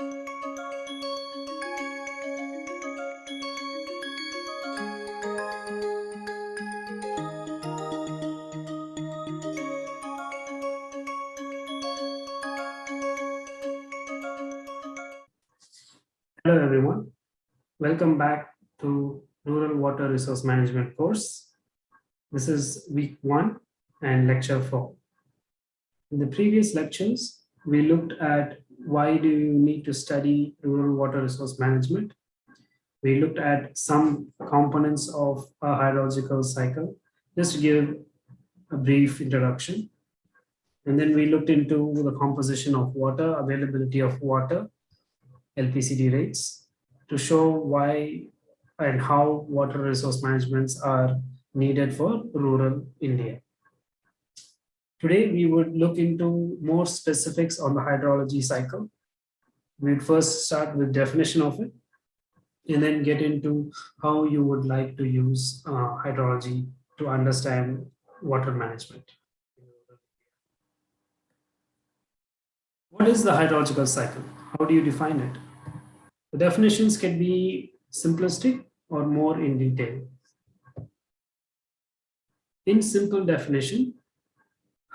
Hello everyone, welcome back to Rural Water Resource Management course. This is week one and lecture four. In the previous lectures, we looked at why do you need to study rural water resource management. We looked at some components of a hydrological cycle, just to give a brief introduction. And then we looked into the composition of water, availability of water, LPCD rates to show why and how water resource managements are needed for rural India. Today, we would look into more specifics on the hydrology cycle. We'd first start with definition of it and then get into how you would like to use uh, hydrology to understand water management. What is the hydrological cycle? How do you define it? The definitions can be simplistic or more in detail. In simple definition,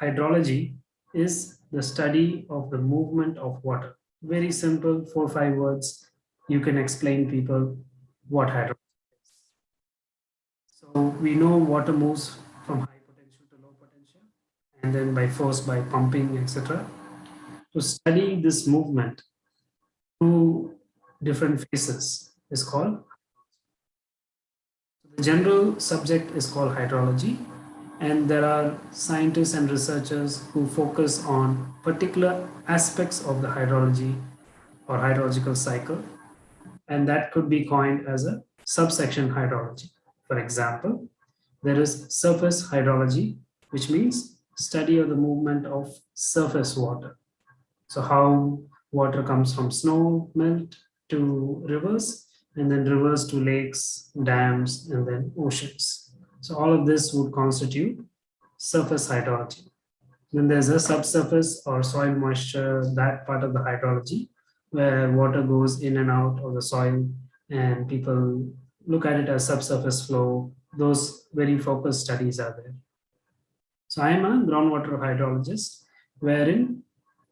hydrology is the study of the movement of water. Very simple, four five words. You can explain people what hydrology is. So we know water moves from high potential to low potential, and then by force, by pumping, etc. To study this movement through different phases is called. The general subject is called hydrology and there are scientists and researchers who focus on particular aspects of the hydrology or hydrological cycle and that could be coined as a subsection hydrology. For example, there is surface hydrology, which means study of the movement of surface water. So how water comes from snow melt to rivers and then rivers to lakes, dams, and then oceans. So all of this would constitute surface hydrology. Then there's a subsurface or soil moisture, that part of the hydrology, where water goes in and out of the soil and people look at it as subsurface flow. Those very focused studies are there. So I am a groundwater hydrologist, wherein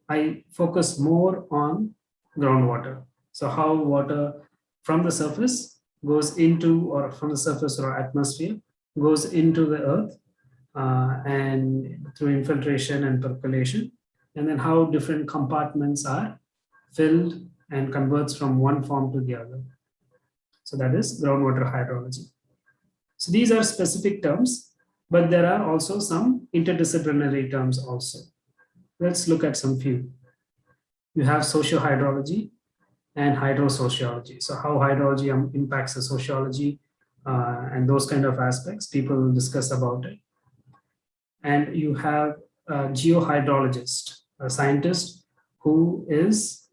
I focus more on groundwater. So how water from the surface goes into or from the surface or atmosphere goes into the earth uh, and through infiltration and percolation and then how different compartments are filled and converts from one form to the other. So that is groundwater hydrology. So these are specific terms, but there are also some interdisciplinary terms also. Let's look at some few. You have social hydrology, and hydrosociology. So how hydrology um, impacts the sociology uh, and those kind of aspects, people discuss about it. And you have a geohydrologist, a scientist who is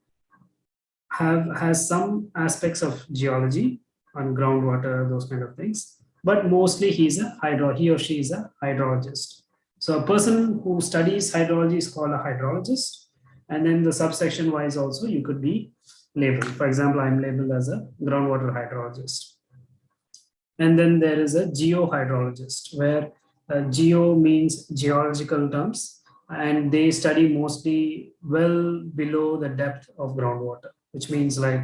have has some aspects of geology on groundwater, those kind of things, but mostly he's a hydro, he or she is a hydrologist. So a person who studies hydrology is called a hydrologist. And then the subsection wise also, you could be labeled. For example, I'm labeled as a groundwater hydrologist. And then there is a geohydrologist where uh, geo means geological terms and they study mostly well below the depth of groundwater, which means like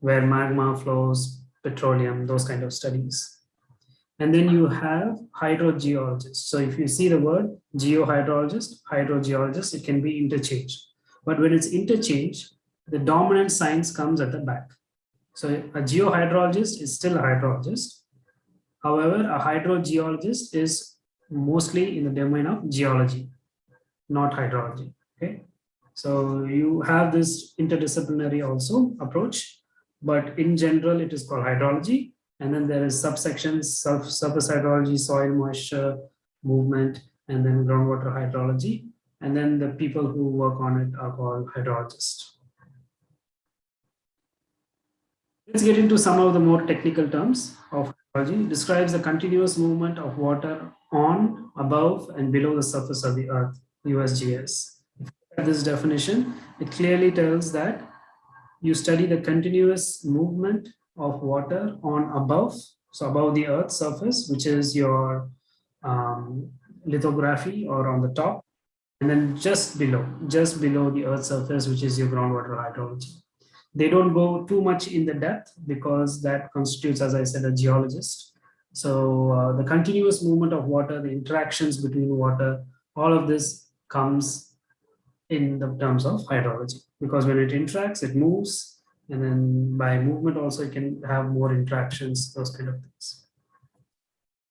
where magma flows, petroleum, those kind of studies. And then you have hydrogeologist. So if you see the word geohydrologist, hydrogeologist, it can be interchanged. But when it's interchanged, the dominant science comes at the back. So a geohydrologist is still a hydrologist. However, a hydrogeologist is mostly in the domain of geology, not hydrology. Okay, so you have this interdisciplinary also approach, but in general, it is called hydrology. And then there is subsections, surface hydrology, soil moisture, movement, and then groundwater hydrology. And then the people who work on it are called hydrologists. Let's get into some of the more technical terms of describes the continuous movement of water on, above, and below the surface of the earth, USGS. This definition, it clearly tells that you study the continuous movement of water on above, so above the earth surface, which is your um, lithography or on the top, and then just below, just below the earth surface, which is your groundwater hydrology. They don't go too much in the depth because that constitutes, as I said, a geologist. So uh, the continuous movement of water, the interactions between water, all of this comes in the terms of hydrology because when it interacts, it moves. And then by movement also, it can have more interactions, those kind of things.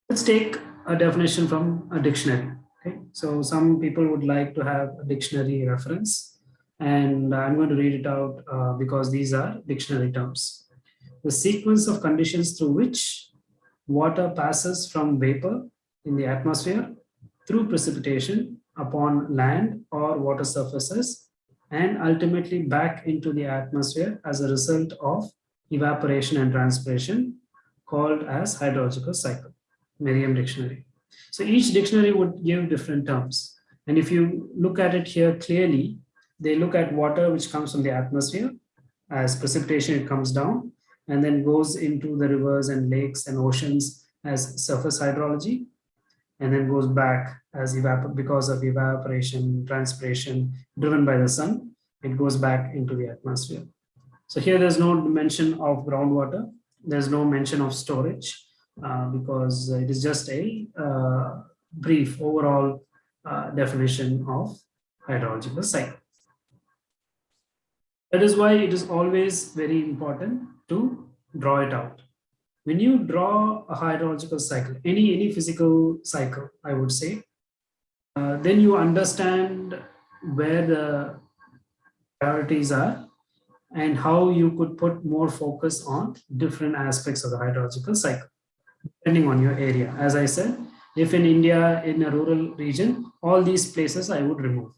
Let's take a definition from a dictionary. Okay, so some people would like to have a dictionary reference and I'm going to read it out uh, because these are dictionary terms. The sequence of conditions through which water passes from vapor in the atmosphere through precipitation upon land or water surfaces and ultimately back into the atmosphere as a result of evaporation and transpiration called as hydrological cycle, Merriam dictionary. So each dictionary would give different terms. And if you look at it here clearly, they look at water which comes from the atmosphere as precipitation, it comes down and then goes into the rivers and lakes and oceans as surface hydrology and then goes back as evap because of evaporation, transpiration driven by the sun, it goes back into the atmosphere. So here there's no mention of groundwater. There's no mention of storage uh, because it is just a uh, brief overall uh, definition of hydrological cycle. That is why it is always very important to draw it out. When you draw a hydrological cycle, any, any physical cycle, I would say, uh, then you understand where the priorities are and how you could put more focus on different aspects of the hydrological cycle, depending on your area. As I said, if in India, in a rural region, all these places I would remove.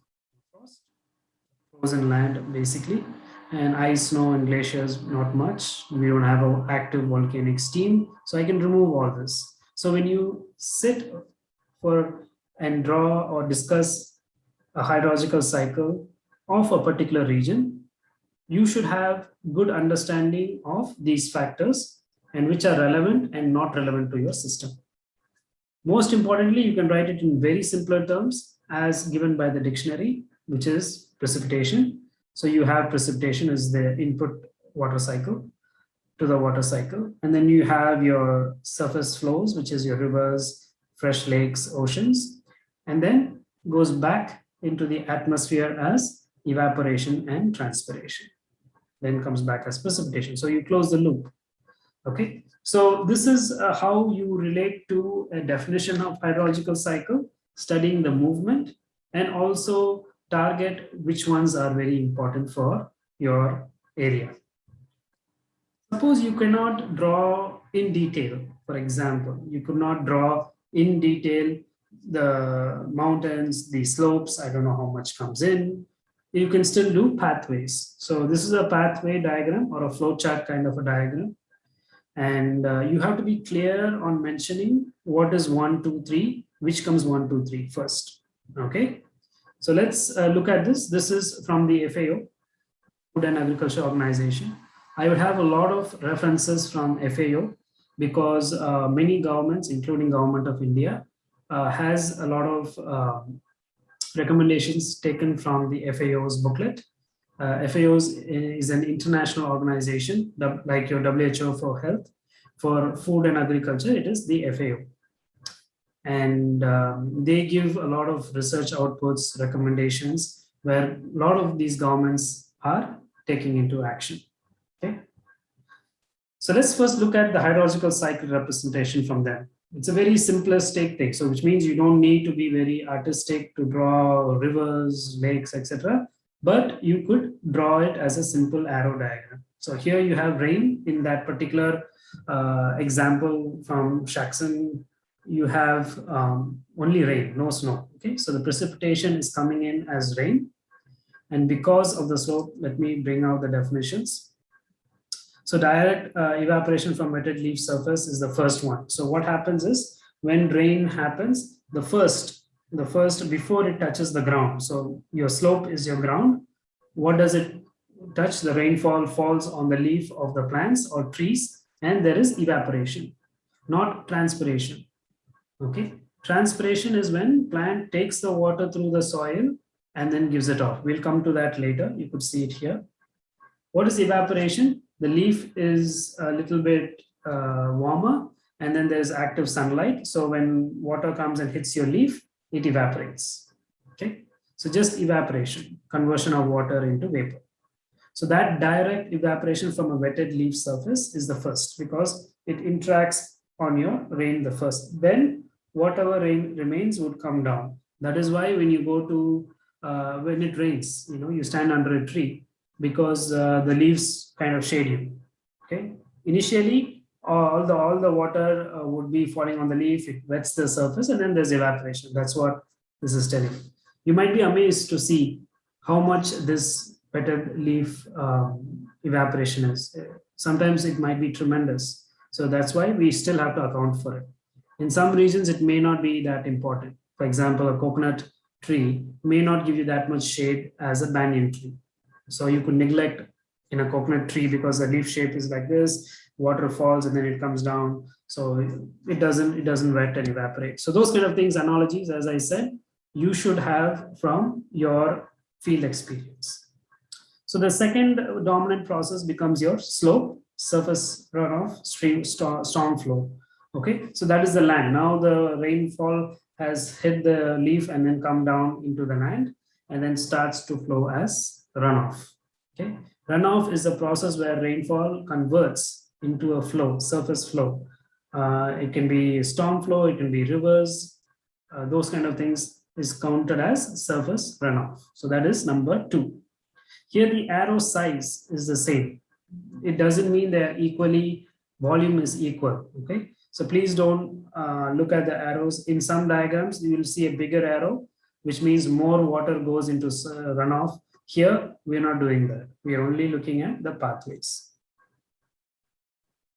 Frozen land, basically and ice, snow, and glaciers, not much. We don't have an active volcanic steam, so I can remove all this. So when you sit for and draw or discuss a hydrological cycle of a particular region, you should have good understanding of these factors and which are relevant and not relevant to your system. Most importantly, you can write it in very simpler terms as given by the dictionary, which is precipitation so you have precipitation as the input water cycle to the water cycle. And then you have your surface flows, which is your rivers, fresh lakes, oceans, and then goes back into the atmosphere as evaporation and transpiration. Then comes back as precipitation. So you close the loop. Okay, so this is uh, how you relate to a definition of hydrological cycle, studying the movement and also target which ones are very important for your area. Suppose you cannot draw in detail, for example, you could not draw in detail the mountains, the slopes, I don't know how much comes in. You can still do pathways. So this is a pathway diagram or a flowchart kind of a diagram. And uh, you have to be clear on mentioning what is one, two, three, which comes one, two, three first. Okay. So let's uh, look at this. This is from the FAO, Food and Agriculture Organization. I would have a lot of references from FAO because uh, many governments, including government of India, uh, has a lot of um, recommendations taken from the FAO's booklet. Uh, FAO's is an international organization like your WHO for health. For food and agriculture, it is the FAO and um, they give a lot of research outputs, recommendations, where a lot of these governments are taking into action. Okay. So let's first look at the hydrological cycle representation from them. It's a very simplistic thing, so which means you don't need to be very artistic to draw rivers, lakes, etc. But you could draw it as a simple arrow diagram. So here you have rain in that particular uh, example from Shaxson you have um, only rain, no snow. Okay, so the precipitation is coming in as rain. And because of the slope, let me bring out the definitions. So direct uh, evaporation from wetted leaf surface is the first one. So what happens is when rain happens, the first, the first before it touches the ground. So your slope is your ground. What does it touch, the rainfall falls on the leaf of the plants or trees, and there is evaporation, not transpiration. Okay, transpiration is when plant takes the water through the soil and then gives it off. We'll come to that later. You could see it here. What is evaporation? The leaf is a little bit uh, warmer and then there's active sunlight. So when water comes and hits your leaf, it evaporates. Okay, so just evaporation, conversion of water into vapor. So that direct evaporation from a wetted leaf surface is the first because it interacts on your rain the first. Then whatever rain remains would come down. That is why when you go to, uh, when it rains, you know, you stand under a tree because uh, the leaves kind of shade you. Okay. Initially, all the all the water uh, would be falling on the leaf. It wets the surface, and then there's evaporation. That's what this is telling. You might be amazed to see how much this wetted leaf um, evaporation is. Sometimes it might be tremendous. So that's why we still have to account for it. In some regions, it may not be that important. For example, a coconut tree may not give you that much shade as a banyan tree. So you could neglect in a coconut tree because the leaf shape is like this, water falls and then it comes down. So it doesn't, it doesn't wet and evaporate. So those kind of things, analogies, as I said, you should have from your field experience. So the second dominant process becomes your slope, surface runoff, stream, storm flow. Okay, so that is the land. Now the rainfall has hit the leaf and then come down into the land and then starts to flow as runoff. Okay, runoff is the process where rainfall converts into a flow, surface flow. Uh, it can be storm flow, it can be rivers, uh, those kind of things is counted as surface runoff. So that is number two. Here the arrow size is the same. It doesn't mean they're equally, volume is equal, okay? So please don't uh, look at the arrows. In some diagrams, you will see a bigger arrow, which means more water goes into uh, runoff. Here, we're not doing that. We are only looking at the pathways.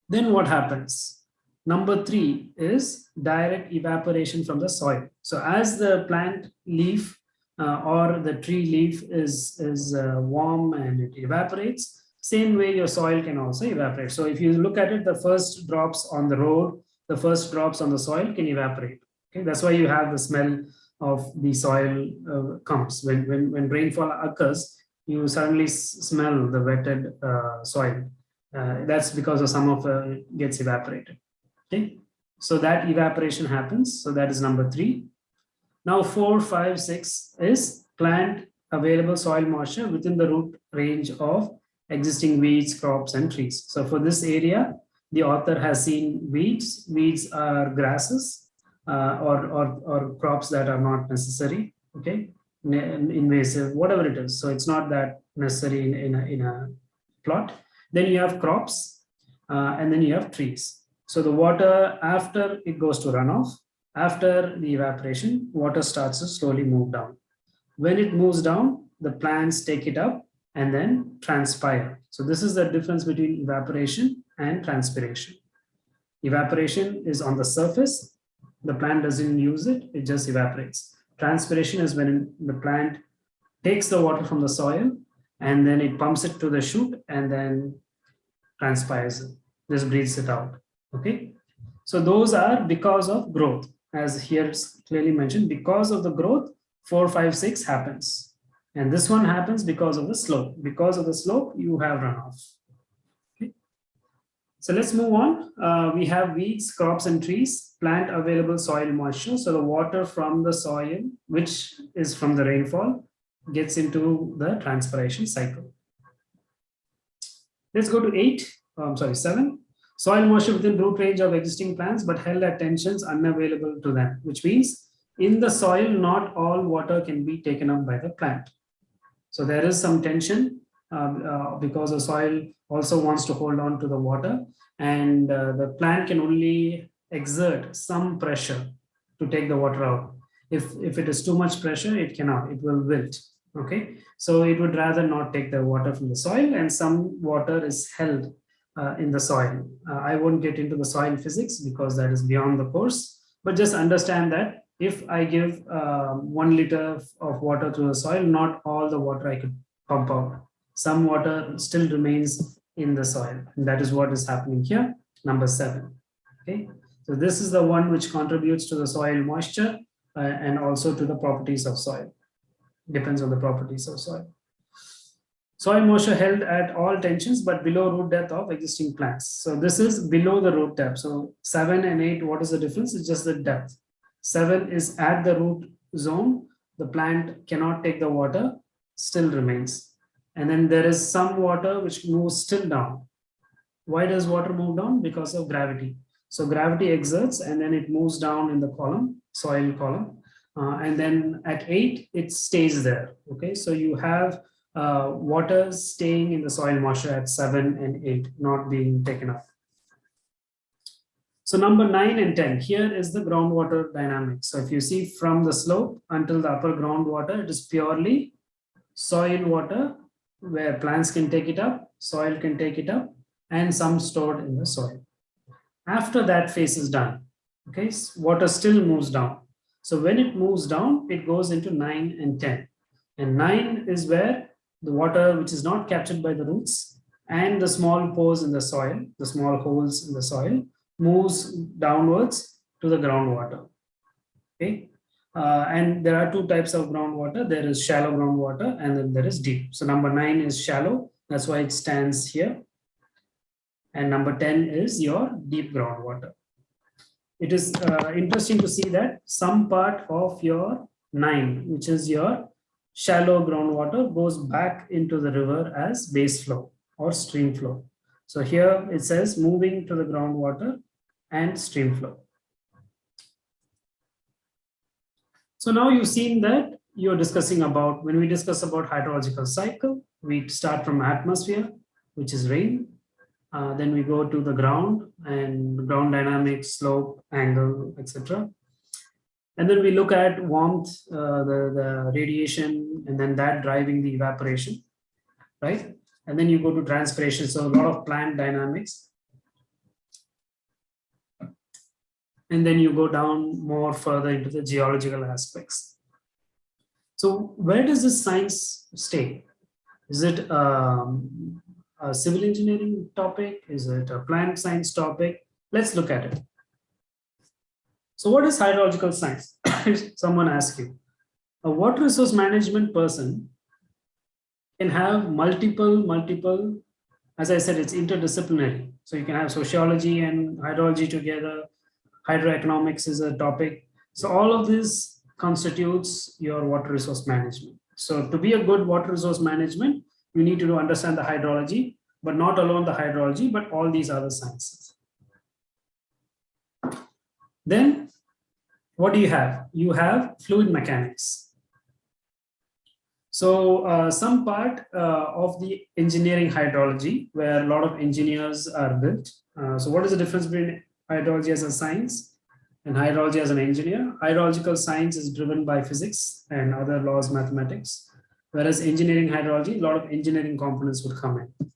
Then what happens? Number three is direct evaporation from the soil. So as the plant leaf uh, or the tree leaf is, is uh, warm and it evaporates, same way your soil can also evaporate. So if you look at it, the first drops on the road, the first drops on the soil can evaporate. Okay, that's why you have the smell of the soil uh, comes. When, when, when rainfall occurs, you suddenly smell the wetted uh, soil. Uh, that's because of some of it gets evaporated. Okay, so that evaporation happens. So that is number three. Now four, five, six is plant available soil moisture within the root range of existing weeds, crops, and trees. So for this area, the author has seen weeds. Weeds are grasses uh, or, or, or crops that are not necessary, okay, invasive, whatever it is. So it's not that necessary in, in, a, in a plot. Then you have crops uh, and then you have trees. So the water after it goes to runoff, after the evaporation, water starts to slowly move down. When it moves down, the plants take it up and then transpire. So this is the difference between evaporation and transpiration. Evaporation is on the surface. The plant doesn't use it, it just evaporates. Transpiration is when the plant takes the water from the soil and then it pumps it to the shoot and then transpires it, just breathes it out, okay? So those are because of growth, as here clearly mentioned, because of the growth, four, five, six happens. And this one happens because of the slope. Because of the slope, you have runoff. Okay. So let's move on. Uh, we have weeds, crops, and trees, plant available soil moisture. So the water from the soil, which is from the rainfall, gets into the transpiration cycle. Let's go to eight, oh, I'm sorry, seven. Soil moisture within root range of existing plants, but held at tensions unavailable to them, which means in the soil, not all water can be taken up by the plant. So there is some tension um, uh, because the soil also wants to hold on to the water and uh, the plant can only exert some pressure to take the water out. If, if it is too much pressure, it cannot, it will wilt. Okay, so it would rather not take the water from the soil and some water is held uh, in the soil. Uh, I won't get into the soil physics because that is beyond the course, but just understand that if I give uh, one liter of water to the soil, not all the water I could pump out. some water still remains in the soil. And that is what is happening here, number seven. Okay, so this is the one which contributes to the soil moisture uh, and also to the properties of soil. Depends on the properties of soil. Soil moisture held at all tensions, but below root depth of existing plants. So this is below the root depth. So seven and eight, what is the difference? It's just the depth. Seven is at the root zone. The plant cannot take the water, still remains. And then there is some water which moves still down. Why does water move down? Because of gravity. So gravity exerts and then it moves down in the column, soil column. Uh, and then at eight, it stays there. Okay, so you have uh, water staying in the soil moisture at seven and eight, not being taken up. So number nine and 10, here is the groundwater dynamics. So if you see from the slope until the upper groundwater, it is purely soil water where plants can take it up, soil can take it up, and some stored in the soil. After that phase is done, okay, water still moves down. So when it moves down, it goes into nine and 10. And nine is where the water which is not captured by the roots and the small pores in the soil, the small holes in the soil, moves downwards to the groundwater. Okay. Uh, and there are two types of groundwater. There is shallow groundwater and then there is deep. So number nine is shallow. That's why it stands here. And number 10 is your deep groundwater. It is uh, interesting to see that some part of your nine, which is your shallow groundwater goes back into the river as base flow or stream flow. So here it says moving to the groundwater and stream flow. So now you've seen that you're discussing about, when we discuss about hydrological cycle, we start from atmosphere, which is rain. Uh, then we go to the ground and ground dynamics, slope, angle, etc. And then we look at warmth, uh, the, the radiation, and then that driving the evaporation, right? And then you go to transpiration. So a lot of plant dynamics. And then you go down more further into the geological aspects. So where does this science stay? Is it um, a civil engineering topic? Is it a plant science topic? Let's look at it. So what is hydrological science? Someone asks you. A water resource management person can have multiple, multiple, as I said, it's interdisciplinary. So you can have sociology and hydrology together. Hydroeconomics is a topic. So all of this constitutes your water resource management. So to be a good water resource management, you need to understand the hydrology, but not alone the hydrology, but all these other sciences. Then what do you have? You have fluid mechanics. So uh, some part uh, of the engineering hydrology where a lot of engineers are built. Uh, so what is the difference between hydrology as a science and hydrology as an engineer? Hydrological science is driven by physics and other laws, mathematics, whereas engineering hydrology, a lot of engineering components would come in,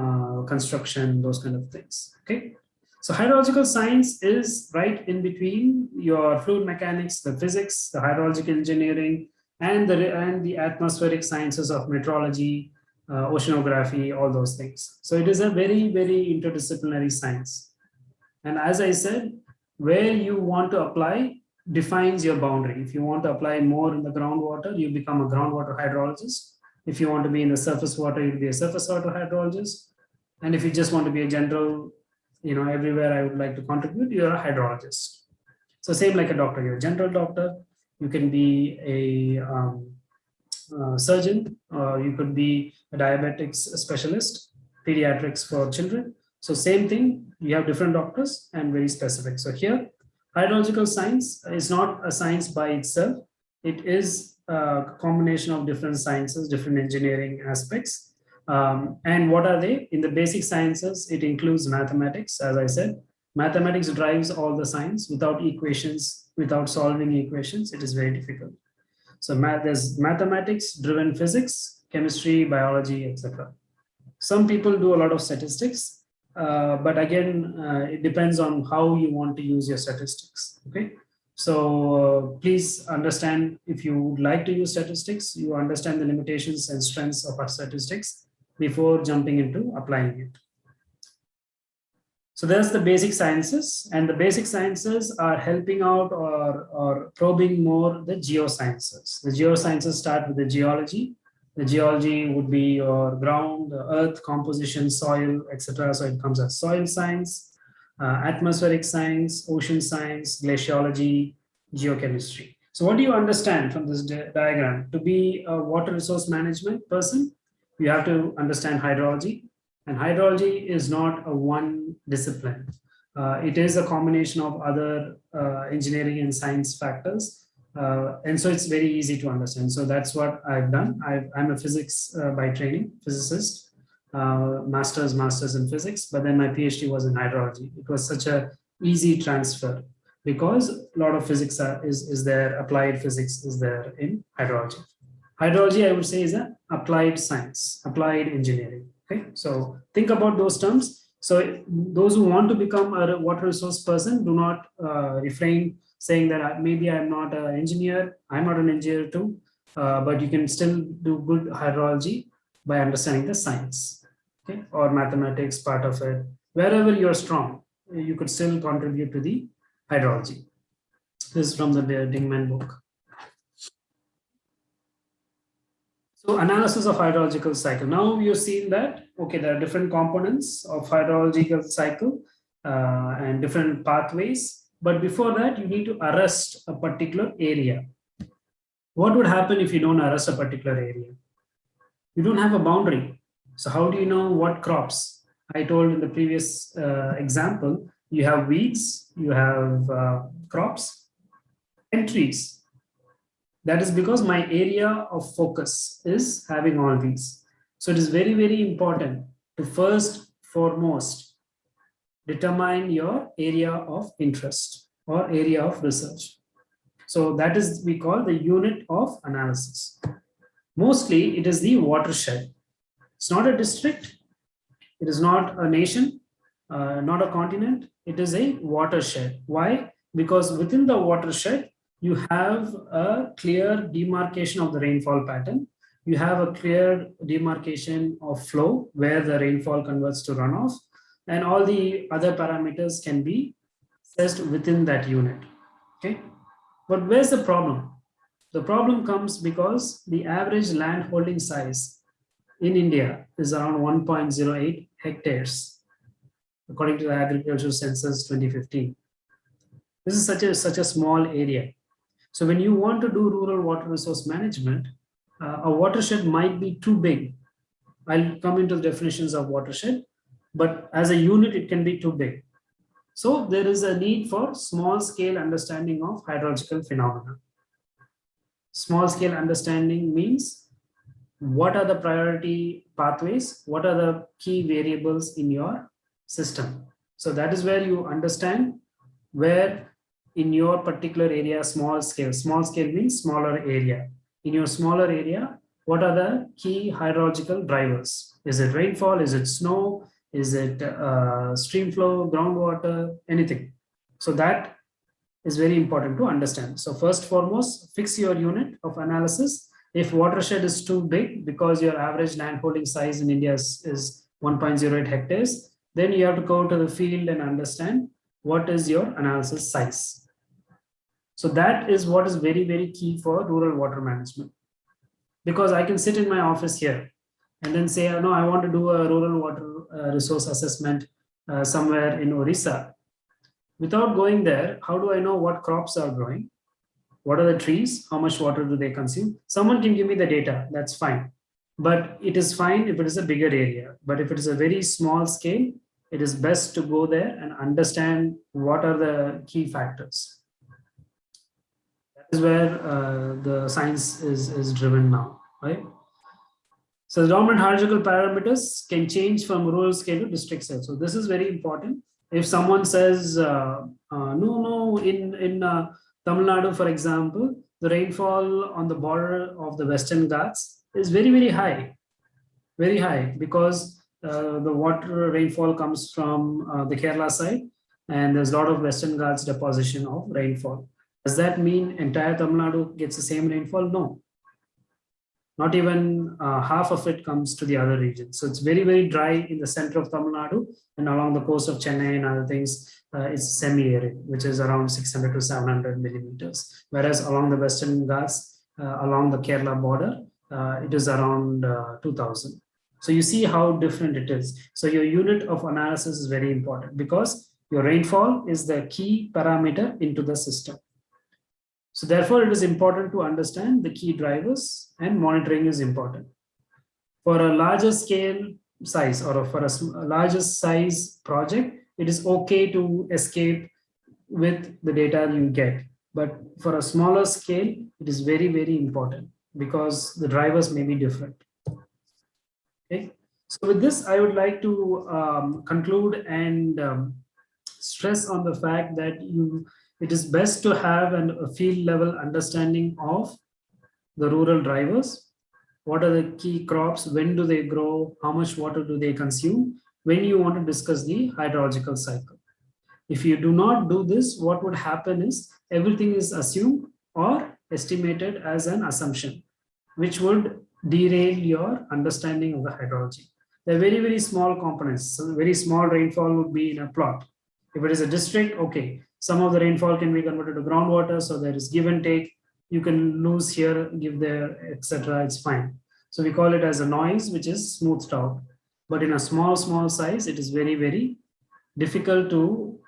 uh, construction, those kind of things. Okay. So hydrological science is right in between your fluid mechanics, the physics, the hydrological engineering, and the, and the atmospheric sciences of meteorology, uh, oceanography, all those things. So it is a very, very interdisciplinary science. And as I said, where you want to apply defines your boundary. If you want to apply more in the groundwater, you become a groundwater hydrologist. If you want to be in the surface water, you'll be a surface water hydrologist. And if you just want to be a general you know, everywhere I would like to contribute, you're a hydrologist. So same like a doctor, you're a general doctor, you can be a um, uh, surgeon, or you could be a diabetics specialist, pediatrics for children. So same thing, you have different doctors and very specific. So here, hydrological science is not a science by itself. It is a combination of different sciences, different engineering aspects um, and what are they? In the basic sciences, it includes mathematics, as I said. Mathematics drives all the science. Without equations, without solving equations, it is very difficult. So math, there's mathematics driven physics, chemistry, biology, etc. Some people do a lot of statistics, uh, but again, uh, it depends on how you want to use your statistics. Okay, So uh, please understand if you would like to use statistics, you understand the limitations and strengths of our statistics before jumping into applying it. So there's the basic sciences and the basic sciences are helping out or, or probing more the geosciences. The geosciences start with the geology. The geology would be your ground, earth, composition, soil, etc. So it comes as soil science, uh, atmospheric science, ocean science, glaciology, geochemistry. So what do you understand from this di diagram? To be a water resource management person, you have to understand hydrology, and hydrology is not a one discipline. Uh, it is a combination of other uh, engineering and science factors. Uh, and so it's very easy to understand. So that's what I've done. i am a physics uh, by training, physicist, uh, master's, master's in physics, but then my PhD was in hydrology. It was such a easy transfer because a lot of physics are, is, is there, applied physics is there in hydrology. Hydrology, I would say, is an applied science, applied engineering. Okay, so think about those terms. So those who want to become a water resource person, do not uh, refrain saying that uh, maybe I'm not an engineer, I'm not an engineer too, uh, but you can still do good hydrology by understanding the science okay? or mathematics part of it. Wherever you're strong, you could still contribute to the hydrology. This is from the Dingman book. So analysis of hydrological cycle. Now you've seen that, okay, there are different components of hydrological cycle uh, and different pathways. But before that, you need to arrest a particular area. What would happen if you don't arrest a particular area? You don't have a boundary. So how do you know what crops? I told in the previous uh, example, you have weeds, you have uh, crops and trees. That is because my area of focus is having all these. So it is very, very important to first foremost determine your area of interest or area of research. So that is we call the unit of analysis. Mostly it is the watershed. It's not a district. It is not a nation, uh, not a continent. It is a watershed. Why? Because within the watershed, you have a clear demarcation of the rainfall pattern. You have a clear demarcation of flow where the rainfall converts to runoff and all the other parameters can be assessed within that unit. Okay, but where's the problem? The problem comes because the average land holding size in India is around 1.08 hectares, according to the Agricultural Census 2015. This is such a such a small area. So when you want to do rural water resource management, uh, a watershed might be too big. I'll come into the definitions of watershed, but as a unit, it can be too big. So there is a need for small scale understanding of hydrological phenomena. Small scale understanding means what are the priority pathways? What are the key variables in your system? So that is where you understand where in your particular area small scale small scale means smaller area in your smaller area what are the key hydrological drivers is it rainfall is it snow is it uh, stream flow groundwater anything? So that is very important to understand. So first foremost fix your unit of analysis. If watershed is too big because your average land holding size in india is, is 1.08 hectares then you have to go to the field and understand what is your analysis size. So that is what is very, very key for rural water management. Because I can sit in my office here and then say, no, I want to do a rural water uh, resource assessment uh, somewhere in Orissa. Without going there, how do I know what crops are growing? What are the trees? How much water do they consume? Someone can give me the data, that's fine. But it is fine if it is a bigger area. But if it is a very small scale, it is best to go there and understand what are the key factors That is where uh, the science is, is driven now, right? So the dominant hydrological parameters can change from rural scale to district scale. So this is very important. If someone says, uh, uh, no, no, in, in uh, Tamil Nadu, for example, the rainfall on the border of the Western Ghats is very, very high, very high because uh, the water rainfall comes from uh, the Kerala side and there's a lot of Western Ghats deposition of rainfall. Does that mean entire Tamil Nadu gets the same rainfall? No. Not even uh, half of it comes to the other regions. So it's very, very dry in the center of Tamil Nadu and along the coast of Chennai and other things, uh, it's semi-arid, which is around 600 to 700 millimeters. Whereas along the Western Ghats, uh, along the Kerala border, uh, it is around uh, 2000. So you see how different it is. So your unit of analysis is very important because your rainfall is the key parameter into the system. So therefore, it is important to understand the key drivers and monitoring is important. For a larger scale size or for a, larger size project, it is okay to escape with the data you get. But for a smaller scale, it is very, very important because the drivers may be different. Okay. So with this, I would like to um, conclude and um, stress on the fact that you it is best to have an, a field level understanding of the rural drivers. What are the key crops? When do they grow? How much water do they consume? When you want to discuss the hydrological cycle. If you do not do this, what would happen is everything is assumed or estimated as an assumption, which would derail your understanding of the hydrology. They're very, very small components. So very small rainfall would be in a plot. If it is a district, okay, some of the rainfall can be converted to groundwater, so there is give and take. You can lose here, give there, etc. It's fine. So we call it as a noise, which is smoothed out. But in a small, small size, it is very, very difficult to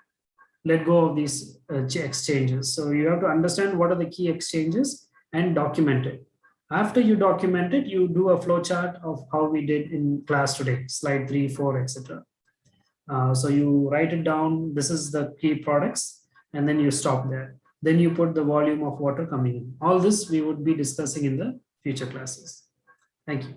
let go of these uh, exchanges. So you have to understand what are the key exchanges and document it. After you document it, you do a flow chart of how we did in class today, slide three, four, etc. Uh, so you write it down, this is the key products, and then you stop there. Then you put the volume of water coming in. All this we would be discussing in the future classes. Thank you.